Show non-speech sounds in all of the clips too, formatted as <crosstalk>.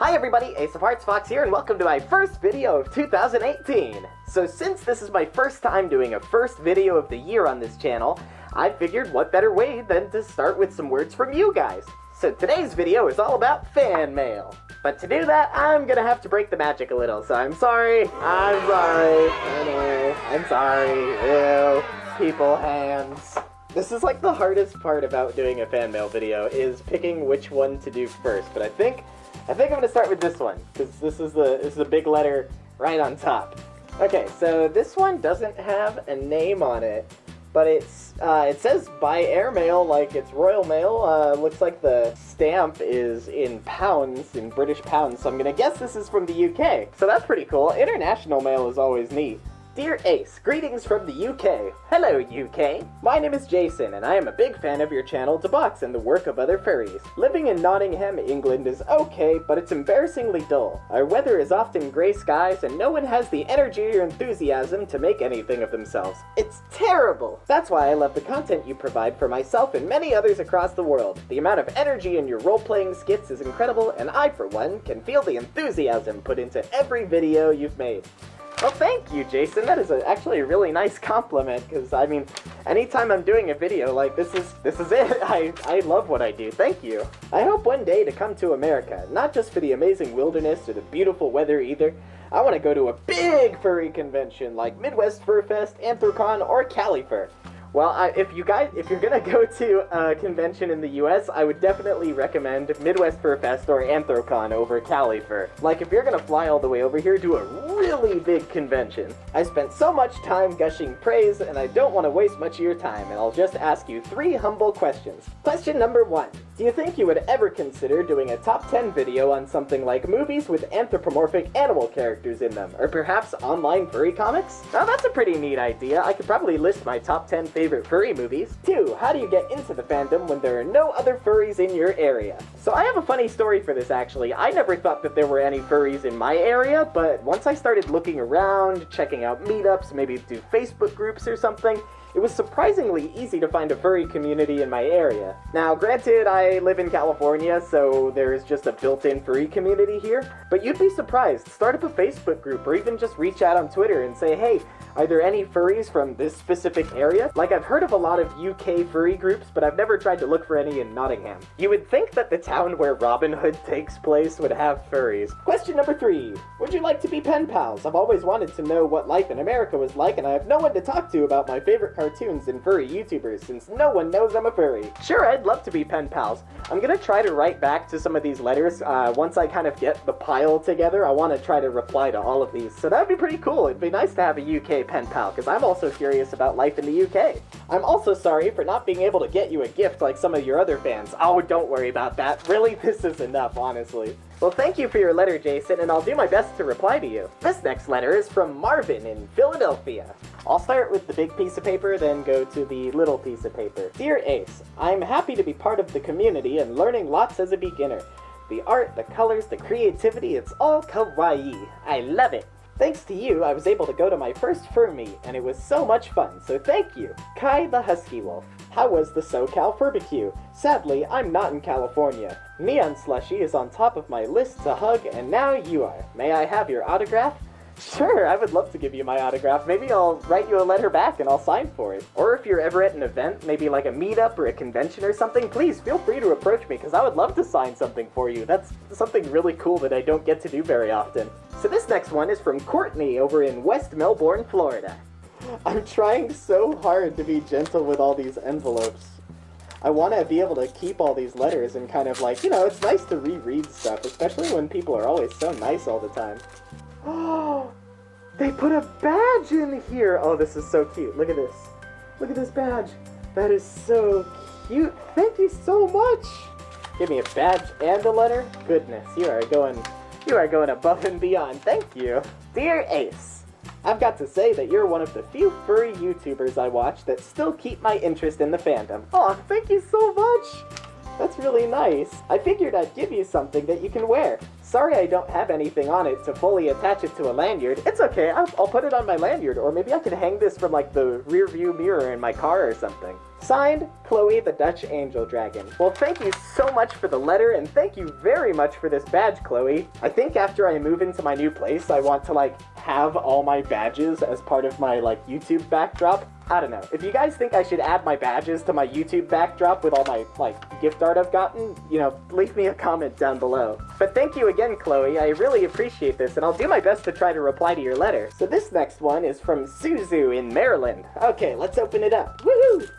Hi everybody, Ace of Hearts Fox here, and welcome to my first video of 2018. So since this is my first time doing a first video of the year on this channel, I figured what better way than to start with some words from you guys. So today's video is all about fan mail. But to do that, I'm gonna have to break the magic a little, so I'm sorry. I'm sorry. I'm sorry. Ew. People hands. This is like the hardest part about doing a fan mail video, is picking which one to do first, but I think I think I'm gonna start with this one, because this is the this is the big letter right on top. Okay, so this one doesn't have a name on it, but it's uh, it says by airmail like it's Royal Mail. Uh, looks like the stamp is in pounds, in British pounds, so I'm gonna guess this is from the UK. So that's pretty cool. International mail is always neat. Dear Ace, greetings from the UK. Hello, UK. My name is Jason, and I am a big fan of your channel to box and the work of other furries. Living in Nottingham, England is okay, but it's embarrassingly dull. Our weather is often grey skies, and no one has the energy or enthusiasm to make anything of themselves. It's terrible! That's why I love the content you provide for myself and many others across the world. The amount of energy in your role-playing skits is incredible, and I, for one, can feel the enthusiasm put into every video you've made. Well, thank you, Jason. That is a, actually a really nice compliment, because, I mean, anytime I'm doing a video, like, this is this is <laughs> it. I, I love what I do. Thank you. I hope one day to come to America, not just for the amazing wilderness or the beautiful weather either. I want to go to a big furry convention, like Midwest Fur Fest, Anthrocon, or Califur. Well, I, if you guys, if you're gonna <laughs> go to a convention in the U.S., I would definitely recommend Midwest Fur Fest or Anthrocon over Califur. Like, if you're gonna fly all the way over here, do a really big convention. I spent so much time gushing praise, and I don't want to waste much of your time, and I'll just ask you three humble questions. Question number one: Do you think you would ever consider doing a top 10 video on something like movies with anthropomorphic animal characters in them, or perhaps online furry comics? Now, that's a pretty neat idea. I could probably list my top 10 favorite furry movies. 2. How do you get into the fandom when there are no other furries in your area? So I have a funny story for this actually. I never thought that there were any furries in my area, but once I started looking around, checking out meetups, maybe do Facebook groups or something, it was surprisingly easy to find a furry community in my area. Now, granted, I live in California, so there's just a built-in furry community here, but you'd be surprised. Start up a Facebook group, or even just reach out on Twitter and say, hey, are there any furries from this specific area? Like, I've heard of a lot of UK furry groups, but I've never tried to look for any in Nottingham. You would think that the town where Robin Hood takes place would have furries. Question number three. Would you like to be pen pals? I've always wanted to know what life in America was like, and I have no one to talk to about my favorite cartoons and furry YouTubers, since no one knows I'm a furry. Sure, I'd love to be pen pals. I'm gonna try to write back to some of these letters. Uh, once I kind of get the pile together, I want to try to reply to all of these. So that would be pretty cool. It'd be nice to have a UK pen pal, because I'm also curious about life in the UK. I'm also sorry for not being able to get you a gift like some of your other fans. Oh, don't worry about that. Really, this is enough, honestly. Well, thank you for your letter, Jason, and I'll do my best to reply to you. This next letter is from Marvin in Philadelphia. I'll start with the big piece of paper, then go to the little piece of paper. Dear Ace, I'm happy to be part of the community and learning lots as a beginner. The art, the colors, the creativity, it's all kawaii. I love it. Thanks to you, I was able to go to my first fur meet, and it was so much fun, so thank you. Kai the Husky Wolf. How was the SoCal Furbarbecue? Sadly, I'm not in California. Neon Slushy is on top of my list to hug, and now you are. May I have your autograph? Sure, I would love to give you my autograph. Maybe I'll write you a letter back and I'll sign for it. Or if you're ever at an event, maybe like a meetup or a convention or something, please feel free to approach because I would love to sign something for you. That's something really cool that I don't get to do very often. So this next one is from Courtney over in West Melbourne, Florida. I'm trying so hard to be gentle with all these envelopes. I want to be able to keep all these letters and kind of like, you know, it's nice to reread stuff, especially when people are always so nice all the time. Oh, <gasps> they put a badge in here. Oh, this is so cute. Look at this. Look at this badge. That is so cute. Thank you so much. Give me a badge and a letter. Goodness, you are going, you are going above and beyond. Thank you. Dear Ace, I've got to say that you're one of the few furry YouTubers I watch that still keep my interest in the fandom. Aw, thank you so much. That's really nice. I figured I'd give you something that you can wear. Sorry I don't have anything on it to fully attach it to a lanyard. It's okay, I'll, I'll put it on my lanyard, or maybe I can hang this from like the rear view mirror in my car or something. Signed, Chloe the Dutch Angel Dragon. Well, thank you so much for the letter, and thank you very much for this badge, Chloe. I think after I move into my new place, I want to, like, have all my badges as part of my, like, YouTube backdrop. I don't know. If you guys think I should add my badges to my YouTube backdrop with all my, like, gift art I've gotten, you know, leave me a comment down below. But thank you again, Chloe. I really appreciate this, and I'll do my best to try to reply to your letter. So this next one is from Suzu in Maryland. Okay, let's open it up. Woohoo!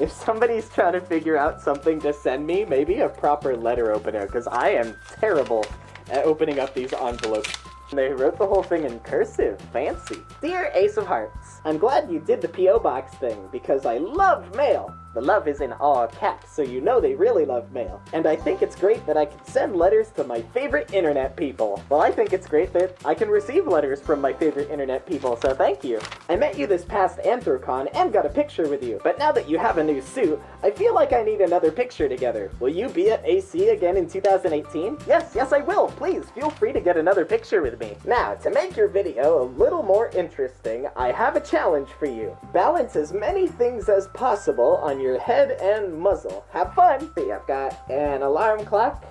If somebody's trying to figure out something to send me, maybe a proper letter opener, because I am terrible at opening up these envelopes. They wrote the whole thing in cursive. Fancy. Dear Ace of Hearts, I'm glad you did the P.O. Box thing, because I love mail. The love is in all caps, so you know they really love mail. And I think it's great that I can send letters to my favorite internet people. Well, I think it's great that I can receive letters from my favorite internet people, so thank you. I met you this past Anthrocon and got a picture with you, but now that you have a new suit, I feel like I need another picture together. Will you be at AC again in 2018? Yes, yes I will. Please, feel free to get another picture with me. Now, to make your video a little more interesting, I have a challenge for you. Balance as many things as possible on your your head and muzzle. Have fun! See, I've got an alarm clock,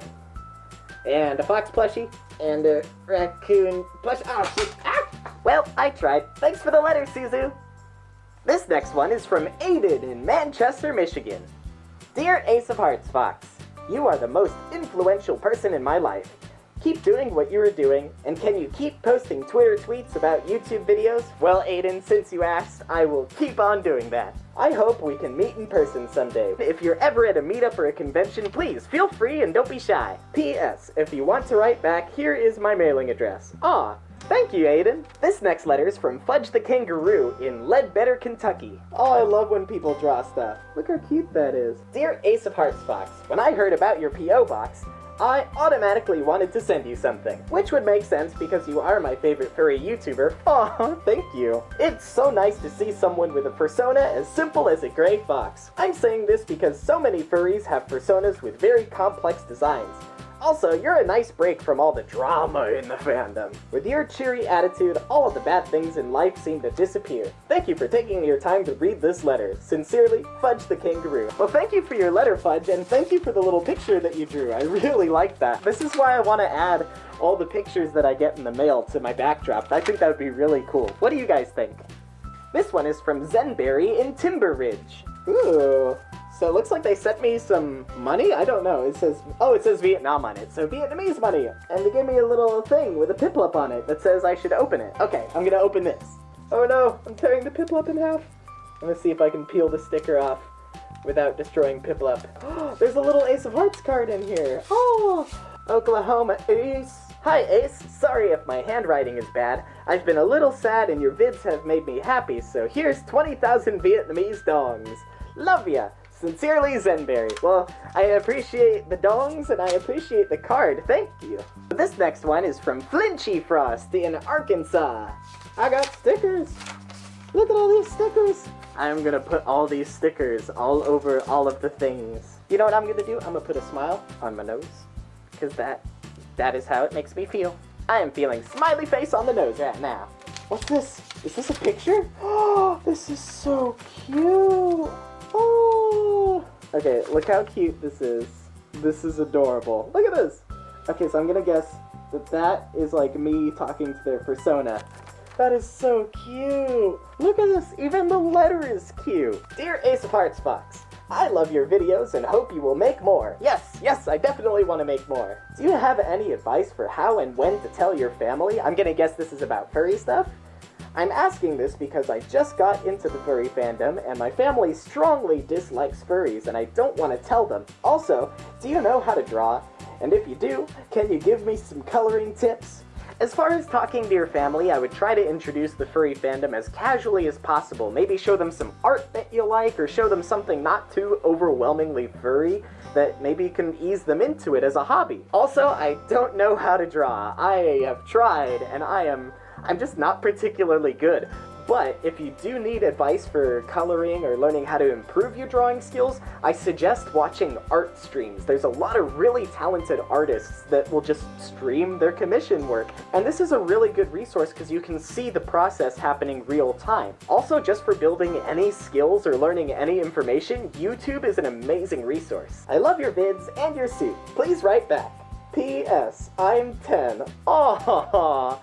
and a fox plushie, and a raccoon plush. Oh. Ah! Well, I tried. Thanks for the letter, Suzu. This next one is from Aiden in Manchester, Michigan. Dear Ace of Hearts Fox, you are the most influential person in my life. Keep doing what you are doing, and can you keep posting Twitter tweets about YouTube videos? Well, Aiden, since you asked, I will keep on doing that. I hope we can meet in person someday. If you're ever at a meetup or a convention, please feel free and don't be shy. P.S. If you want to write back, here is my mailing address. Ah, Thank you, Aiden. This next letter is from Fudge the Kangaroo in Ledbetter, Kentucky. Oh, I love when people draw stuff. Look how cute that is. Dear Ace of Hearts Fox, when I heard about your P.O. box, I automatically wanted to send you something, which would make sense because you are my favorite furry YouTuber. <laughs> Aw, thank you. It's so nice to see someone with a persona as simple as a gray fox. I'm saying this because so many furries have personas with very complex designs. Also, you're a nice break from all the drama in the fandom. With your cheery attitude, all of the bad things in life seem to disappear. Thank you for taking your time to read this letter. Sincerely, Fudge the Kangaroo. Well, thank you for your letter, Fudge, and thank you for the little picture that you drew. I really like that. This is why I want to add all the pictures that I get in the mail to my backdrop. I think that would be really cool. What do you guys think? This one is from Zenberry in Timber Ridge. Ooh, so it looks like they sent me some money? I don't know. It says, oh, it says Vietnam on it. So Vietnamese money. And they gave me a little thing with a piplup on it that says I should open it. Okay, I'm gonna open this. Oh no, I'm tearing the piplup in half. I'm gonna see if I can peel the sticker off without destroying piplup. <gasps> There's a little Ace of Hearts card in here. Oh, Oklahoma Ace. Hi Ace, sorry if my handwriting is bad. I've been a little sad and your vids have made me happy, so here's 20,000 Vietnamese dongs. Love ya! Sincerely, Zenberry. Well, I appreciate the dongs and I appreciate the card. Thank you. This next one is from Flinchy Frost in Arkansas. I got stickers. Look at all these stickers. I'm gonna put all these stickers all over all of the things. You know what I'm gonna do? I'm gonna put a smile on my nose. Because that, that is how it makes me feel. I am feeling smiley face on the nose right now. What's this? Is this a picture? Oh, <gasps> this is so cute. Oh! Okay, look how cute this is. This is adorable. Look at this! Okay, so I'm gonna guess that that is like me talking to their persona. That is so cute! Look at this! Even the letter is cute! Dear Ace of Hearts Fox, I love your videos and hope you will make more. Yes, yes, I definitely want to make more. Do you have any advice for how and when to tell your family? I'm gonna guess this is about furry stuff? I'm asking this because I just got into the furry fandom, and my family strongly dislikes furries, and I don't want to tell them. Also, do you know how to draw? And if you do, can you give me some coloring tips? As far as talking to your family, I would try to introduce the furry fandom as casually as possible. Maybe show them some art that you like, or show them something not too overwhelmingly furry that maybe can ease them into it as a hobby. Also, I don't know how to draw. I have tried, and I am I'm just not particularly good. But if you do need advice for coloring or learning how to improve your drawing skills, I suggest watching art streams. There's a lot of really talented artists that will just stream their commission work. And this is a really good resource because you can see the process happening real time. Also, just for building any skills or learning any information, YouTube is an amazing resource. I love your vids and your suit. Please write back. P.S. I'm 10. <laughs> Aww.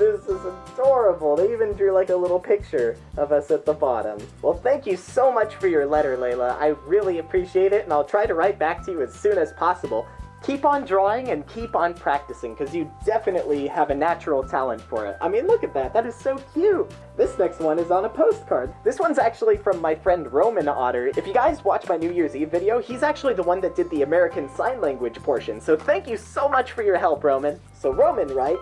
This is adorable. They even drew like a little picture of us at the bottom. Well, thank you so much for your letter, Layla. I really appreciate it, and I'll try to write back to you as soon as possible. Keep on drawing and keep on practicing, because you definitely have a natural talent for it. I mean, look at that. That is so cute. This next one is on a postcard. This one's actually from my friend Roman Otter. If you guys watch my New Year's Eve video, he's actually the one that did the American Sign Language portion. So thank you so much for your help, Roman. So Roman writes,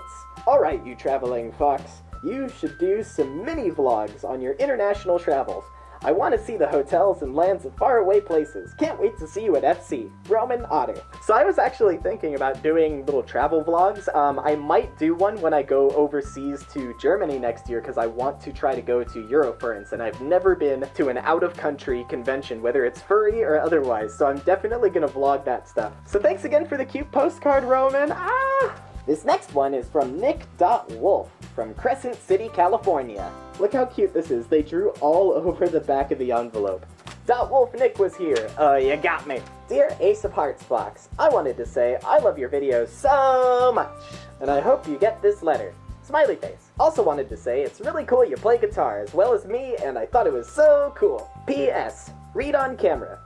Alright, you traveling fox. You should do some mini vlogs on your international travels. I want to see the hotels and lands of faraway places. Can't wait to see you at FC. Roman Otter. So I was actually thinking about doing little travel vlogs. Um, I might do one when I go overseas to Germany next year because I want to try to go to Eurofurence and I've never been to an out-of-country convention, whether it's furry or otherwise, so I'm definitely gonna vlog that stuff. So thanks again for the cute postcard, Roman. Ah! This next one is from Nick.Wolf from Crescent City, California. Look how cute this is. They drew all <laughs> over the back of the envelope. Dot Wolf Nick was here. Uh, you got me. Dear Ace of Hearts Fox, I wanted to say I love your videos so much, and I hope you get this letter. Smiley face. Also wanted to say it's really cool you play guitar as well as me, and I thought it was so cool. P.S. Read on camera.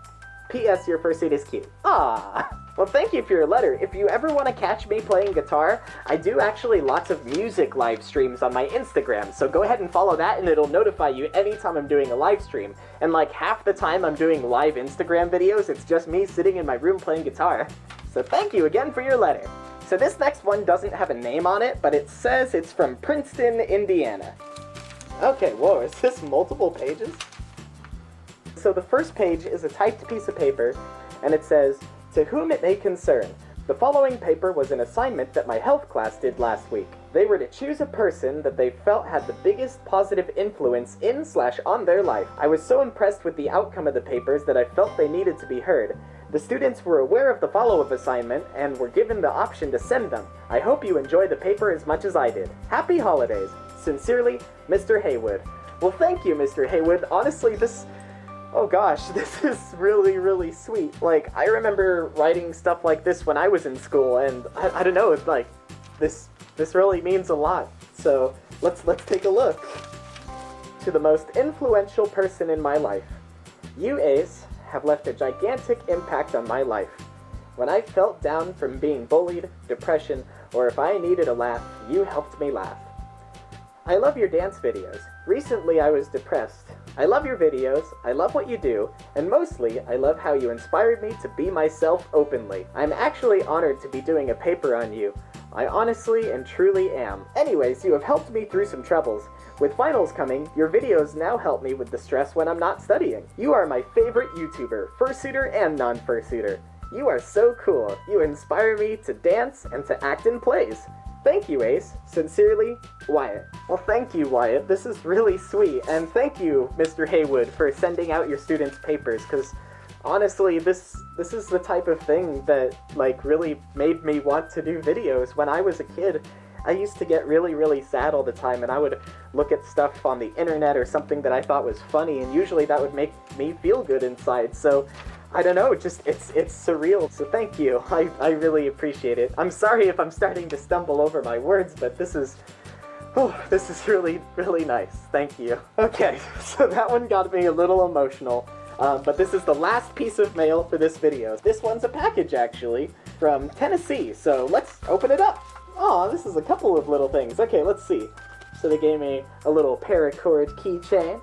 P.S. Your fursuit is cute. Ah. <laughs> Well, thank you for your letter. If you ever want to catch me playing guitar, I do actually lots of music live streams on my Instagram, so go ahead and follow that and it'll notify you anytime I'm doing a live stream. And like half the time I'm doing live Instagram videos, it's just me sitting in my room playing guitar. So thank you again for your letter. So this next one doesn't have a name on it, but it says it's from Princeton, Indiana. Okay, whoa, is this multiple pages? So the first page is a typed piece of paper, and it says, to whom it may concern, the following paper was an assignment that my health class did last week. They were to choose a person that they felt had the biggest positive influence in slash on their life. I was so impressed with the outcome of the papers that I felt they needed to be heard. The students were aware of the follow-up assignment and were given the option to send them. I hope you enjoy the paper as much as I did. Happy holidays! Sincerely, Mr. Haywood. Well, thank you, Mr. Haywood. Honestly, this oh gosh, <laughs> this is really, really sweet. Like, I remember writing stuff like this when I was in school, and I, I don't know, it's like, this, this really means a lot. So, let's, let's take a look. To the most influential person in my life. You, Ace, have left a gigantic impact on my life. When I felt down from being bullied, depression, or if I needed a laugh, you helped me laugh. I love your dance videos. Recently I was depressed. I love your videos, I love what you do, and mostly, I love how you inspired me to be myself openly. I'm actually honored to be doing a paper on you. I honestly and truly am. Anyways, you have helped me through some troubles. With finals coming, your videos now help me with the stress when I'm not studying. You are my favorite YouTuber, fursuiter and non-fursuiter. You are so cool. You inspire me to dance and to act in plays. Thank you, Ace. Sincerely, Wyatt. Well, thank you, Wyatt. This is really sweet. And thank you, Mr. Haywood, for sending out your students' papers, because honestly, this this is the type of thing that, like, really made me want to do videos. When I was a kid, I used to get really, really sad all the time, and I would look at stuff on the internet or something that I thought was funny, and usually that would make me feel good inside. So I don't know, just it's it's surreal. So thank you. <laughs> I, I really appreciate it. I'm sorry if I'm starting to stumble over my words, but this is oh, this is really, really nice. Thank you. <laughs> Okay, <laughs> so that one got me a little emotional. Um, but this is the last piece of mail for this video. This one's a package, actually, from Tennessee. So let's open it up. Oh, this is a couple of little things. Okay, let's see. So they gave me a little paracord keychain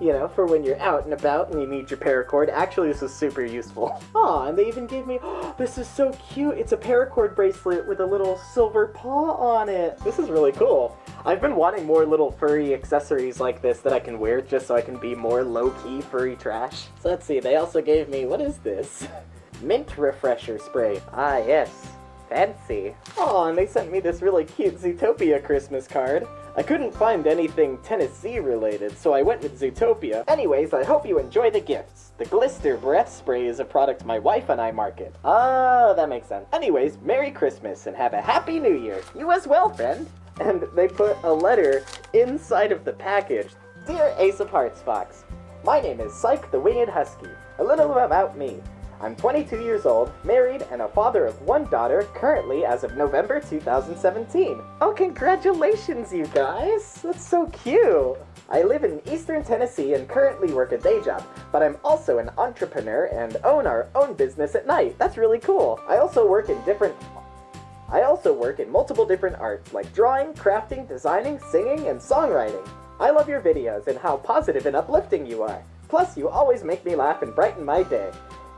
you know, for when you're out and about and you need your paracord. Actually, this is super useful. <laughs> Aw, and they even gave me, oh, <gasps> this is so cute. It's a paracord bracelet with a little silver paw on it. This is really cool. I've been wanting more little furry accessories like this that I can wear just so I can be more low-key furry trash. So let's see, they also gave me, what is this? <laughs> Mint refresher spray. Ah, yes. Fancy. Oh, and they sent me this really cute Zootopia Christmas card. I couldn't find anything Tennessee related, so I went with Zootopia. Anyways, I hope you enjoy the gifts. The Glister Breath Spray is a product my wife and I market. Ah, that makes sense. Anyways, Merry Christmas and have a Happy New Year. You as well, friend. And they put a letter inside of the package. Dear Ace of Hearts Fox, my name is Psyche the Winged Husky. A little about me. I'm 22 years old, married, and a father of one daughter, currently as of November 2017. Oh, congratulations, you guys! That's so cute! I live in eastern Tennessee and currently work a day job, but I'm also an entrepreneur and own our own business at night. That's really cool. I also work in different I also work in multiple different arts like drawing, crafting, designing, singing, and songwriting. I love your videos and how positive and uplifting you are. Plus, you always make me laugh and brighten my day.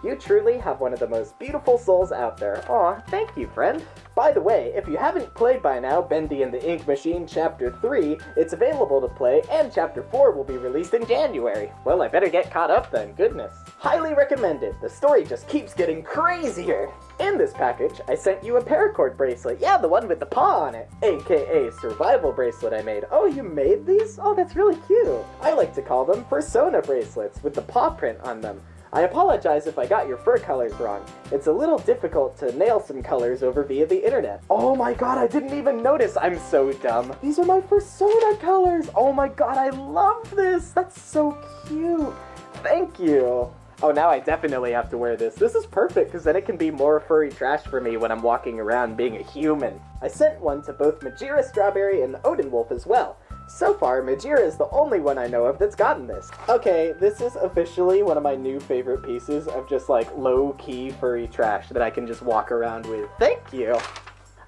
You truly have one of the most beautiful souls out there. Aw, thank you, friend. By the way, if you haven't played by now Bendy and the Ink Machine Chapter 3, it's available to play, and Chapter 4 will be released in January. Well, I better get caught up then, goodness. Highly recommended. The story just keeps getting crazier. In this package, I sent you a paracord bracelet. Yeah, the one with the paw on it. AKA survival bracelet I made. Oh, you made these? Oh, that's really cute. I like to call them persona bracelets with the paw print on them. I apologize if I got your fur colors wrong. It's a little difficult to nail some colors over via the internet. Oh my god, I didn't even notice! I'm so dumb. These are my Persona colors! Oh my god, I love this! That's so cute! Thank you! Oh, now I definitely have to wear this. This is perfect, because then it can be more furry trash for me when I'm walking around being a human. I sent one to both Majira Strawberry and Odin Wolf as well. So far, Majira is the only one I know of that's gotten this. Okay, this is officially one of my new favorite pieces of just like low-key furry trash that I can just walk around with. Thank you!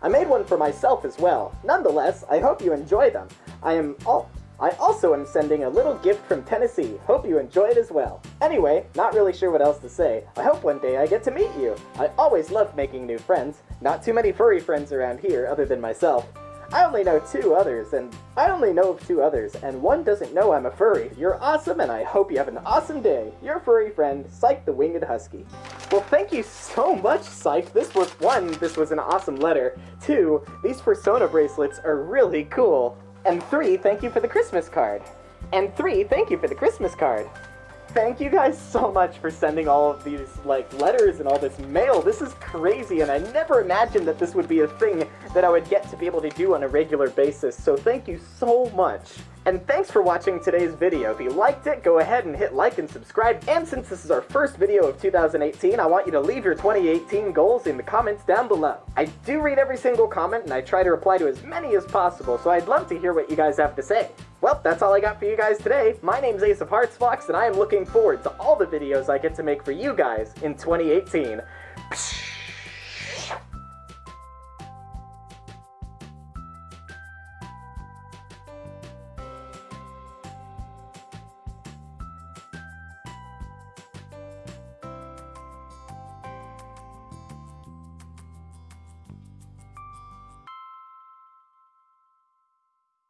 I made one for myself as well. Nonetheless, I hope you enjoy them. I am all I also am sending a little gift from Tennessee. Hope you enjoy it as well. Anyway, not really sure what else to say. I hope one day I get to meet you. I always love making new friends. Not too many furry friends around here other than myself. I only know two others, and I only know of two others, and one doesn't know I'm a furry. You're awesome, and I hope you have an awesome day. Your furry friend, Psyche the Winged Husky. Well, thank you so much, Psyche. This was one, this was an awesome letter. Two, these Persona bracelets are really cool. And three, thank you for the Christmas card. And three, thank you for the Christmas card. Thank you guys so much for sending all of these, like, letters and all this mail. This is crazy, and I never imagined that this would be a thing that I would get to be able to do on a regular basis, so thank you so much. And thanks for watching today's video. If you liked it, go ahead and hit like and subscribe. And since this is our first video of 2018, I want you to leave your 2018 goals in the comments down below. I do read every single comment, and I try to reply to as many as possible, so I'd love to hear what you guys have to say. Well, that's all I got for you guys today. My name's Ace of Hearts Fox, and I am looking forward to all the videos I get to make for you guys in 2018. Psh